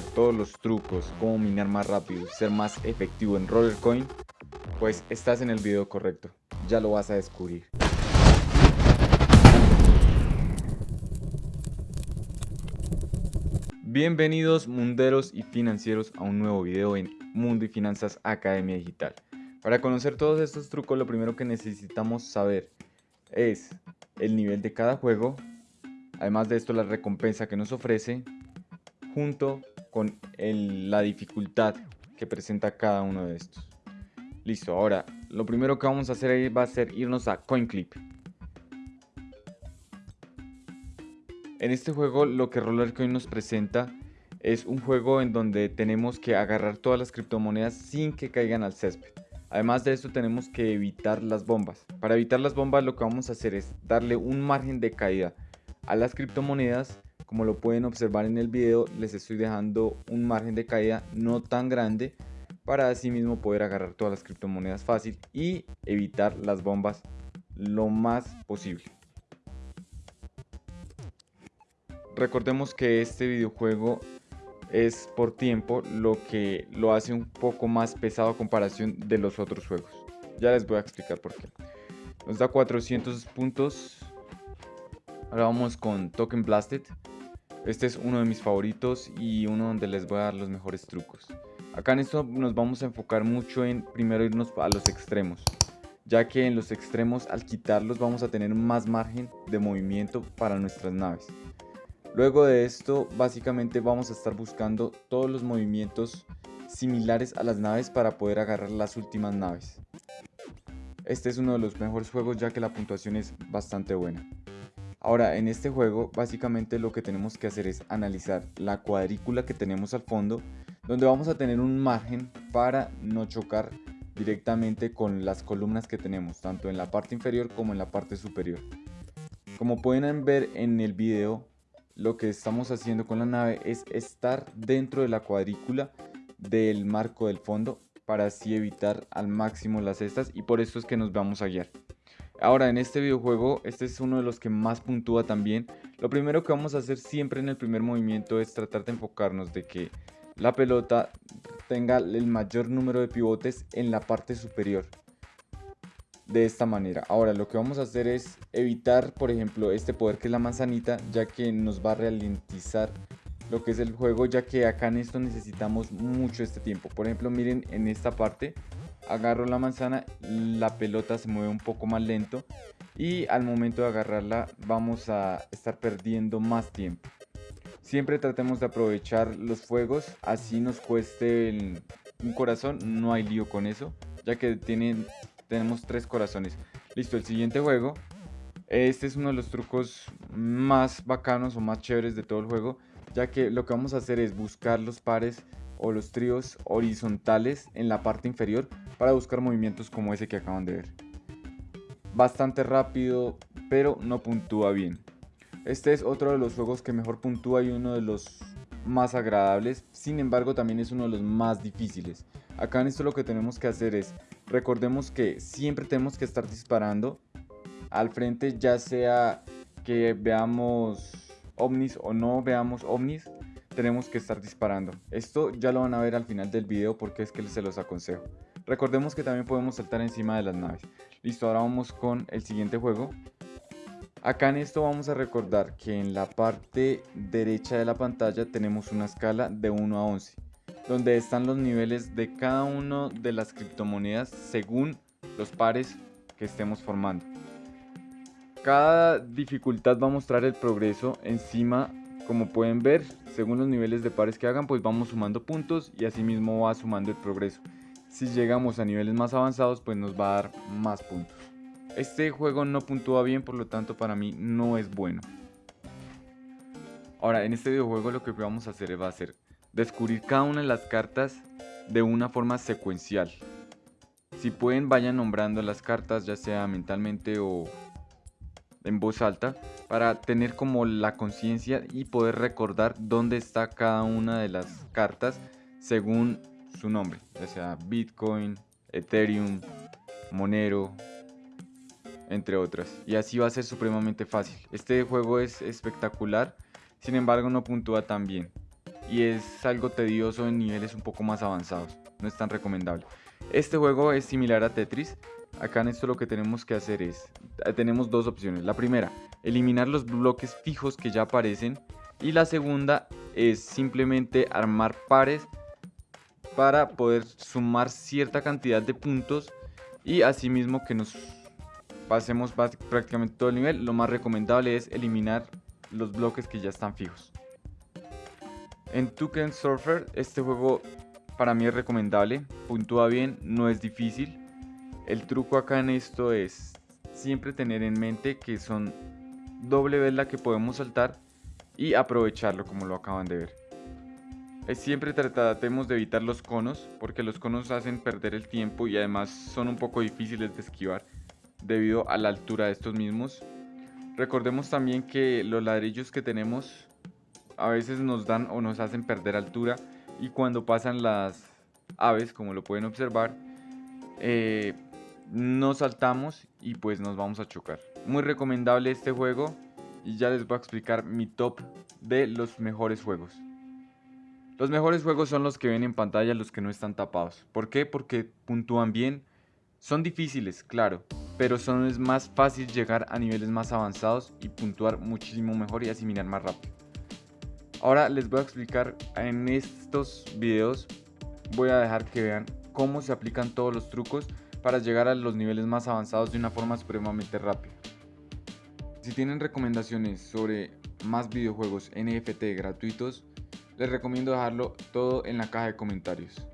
todos los trucos, cómo minar más rápido, ser más efectivo en Rollercoin, pues estás en el video correcto. Ya lo vas a descubrir. Bienvenidos munderos y financieros a un nuevo video en Mundo y Finanzas Academia Digital. Para conocer todos estos trucos lo primero que necesitamos saber es el nivel de cada juego, además de esto la recompensa que nos ofrece, junto con la dificultad que presenta cada uno de estos. Listo, ahora lo primero que vamos a hacer va a ser irnos a CoinClip. En este juego lo que Rollercoin nos presenta es un juego en donde tenemos que agarrar todas las criptomonedas sin que caigan al césped. Además de esto tenemos que evitar las bombas. Para evitar las bombas lo que vamos a hacer es darle un margen de caída a las criptomonedas. Como lo pueden observar en el video les estoy dejando un margen de caída no tan grande para así mismo poder agarrar todas las criptomonedas fácil y evitar las bombas lo más posible. Recordemos que este videojuego es por tiempo lo que lo hace un poco más pesado a comparación de los otros juegos. Ya les voy a explicar por qué. Nos da 400 puntos. Ahora vamos con Token Blasted. Este es uno de mis favoritos y uno donde les voy a dar los mejores trucos. Acá en esto nos vamos a enfocar mucho en primero irnos a los extremos. Ya que en los extremos al quitarlos vamos a tener más margen de movimiento para nuestras naves. Luego de esto, básicamente vamos a estar buscando todos los movimientos similares a las naves para poder agarrar las últimas naves. Este es uno de los mejores juegos ya que la puntuación es bastante buena. Ahora, en este juego, básicamente lo que tenemos que hacer es analizar la cuadrícula que tenemos al fondo, donde vamos a tener un margen para no chocar directamente con las columnas que tenemos, tanto en la parte inferior como en la parte superior. Como pueden ver en el video, lo que estamos haciendo con la nave es estar dentro de la cuadrícula del marco del fondo para así evitar al máximo las cestas y por eso es que nos vamos a guiar. Ahora en este videojuego, este es uno de los que más puntúa también. Lo primero que vamos a hacer siempre en el primer movimiento es tratar de enfocarnos de que la pelota tenga el mayor número de pivotes en la parte superior de esta manera. Ahora lo que vamos a hacer es evitar, por ejemplo, este poder que es la manzanita, ya que nos va a ralentizar lo que es el juego, ya que acá en esto necesitamos mucho este tiempo. Por ejemplo, miren en esta parte, agarro la manzana, la pelota se mueve un poco más lento y al momento de agarrarla vamos a estar perdiendo más tiempo. Siempre tratemos de aprovechar los fuegos, así nos cueste un corazón, no hay lío con eso, ya que tienen tenemos tres corazones. Listo, el siguiente juego. Este es uno de los trucos más bacanos o más chéveres de todo el juego, ya que lo que vamos a hacer es buscar los pares o los tríos horizontales en la parte inferior para buscar movimientos como ese que acaban de ver. Bastante rápido, pero no puntúa bien. Este es otro de los juegos que mejor puntúa y uno de los más agradables, sin embargo también es uno de los más difíciles. Acá en esto lo que tenemos que hacer es Recordemos que siempre tenemos que estar disparando al frente, ya sea que veamos ovnis o no veamos ovnis, tenemos que estar disparando. Esto ya lo van a ver al final del video porque es que se los aconsejo. Recordemos que también podemos saltar encima de las naves. Listo, ahora vamos con el siguiente juego. Acá en esto vamos a recordar que en la parte derecha de la pantalla tenemos una escala de 1 a 11 donde están los niveles de cada una de las criptomonedas según los pares que estemos formando. Cada dificultad va a mostrar el progreso encima, como pueden ver, según los niveles de pares que hagan, pues vamos sumando puntos y así mismo va sumando el progreso. Si llegamos a niveles más avanzados, pues nos va a dar más puntos. Este juego no puntúa bien, por lo tanto para mí no es bueno. Ahora, en este videojuego lo que vamos a hacer va a ser descubrir cada una de las cartas de una forma secuencial. Si pueden, vayan nombrando las cartas, ya sea mentalmente o en voz alta, para tener como la conciencia y poder recordar dónde está cada una de las cartas según su nombre, ya sea Bitcoin, Ethereum, Monero, entre otras. Y así va a ser supremamente fácil. Este juego es espectacular, sin embargo no puntúa tan bien. y es algo tedioso en niveles un poco más avanzados. No es tan recomendable. Este juego es similar a Tetris. Acá en esto lo que tenemos que hacer es, eh, tenemos dos opciones. La primera, eliminar los bloques fijos que ya aparecen. Y la segunda es simplemente armar pares para poder sumar cierta cantidad de puntos y asimismo que nos pasemos prácticamente todo el nivel. Lo más recomendable es eliminar los bloques que ya están fijos. En Tuken Surfer este juego para mí es recomendable, puntúa bien, no es difícil. El truco acá en esto es siempre tener en mente que son doble vez la que podemos saltar y aprovecharlo como lo acaban de ver. Siempre tratemos de evitar los conos porque los conos hacen perder el tiempo y además son un poco difíciles de esquivar debido a la altura de estos mismos. Recordemos también que los ladrillos que tenemos a veces nos dan o nos hacen perder altura y cuando pasan las aves como lo pueden observar eh, no saltamos y pues nos vamos a chocar. Muy recomendable este juego y ya les voy a explicar mi top de los mejores juegos. Los mejores juegos son los que ven en pantalla, los que no están tapados. ¿Por qué? Porque puntúan bien. Son difíciles, claro, pero son es más fácil llegar a niveles más avanzados y puntuar muchísimo mejor y asimilar más rápido. Ahora les voy a explicar en estos videos, voy a dejar que vean cómo se aplican todos los trucos para llegar a los niveles más avanzados de una forma supremamente rápida. Si tienen recomendaciones sobre más videojuegos NFT gratuitos, les recomiendo dejarlo todo en la caja de comentarios.